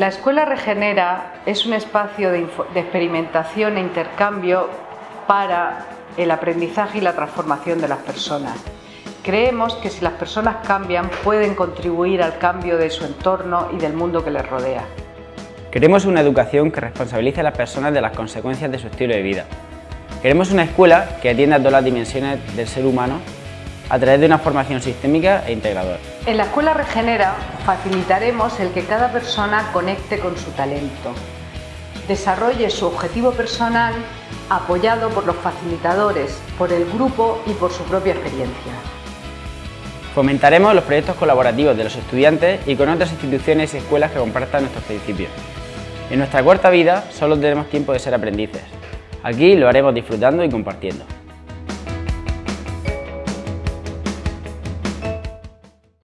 La Escuela Regenera es un espacio de, experimentación e intercambio para el aprendizaje y la transformación de las personas. Creemos que si las personas cambian pueden contribuir al cambio de su entorno y del mundo que les rodea. Queremos una educación que responsabilice a las personas de las consecuencias de su estilo de vida. Queremos una escuela que atienda a todas las dimensiones del ser humano a través de una formación sistémica e integradora. En la Escuela Regenera facilitaremos el que cada persona conecte con su talento, desarrolle su objetivo personal apoyado por los facilitadores, por el grupo y por su propia experiencia. Fomentaremos los proyectos colaborativos de los estudiantes y con otras instituciones y escuelas que compartan nuestros principios. En nuestra cuarta vida solo tenemos tiempo de ser aprendices. Aquí lo haremos disfrutando y compartiendo.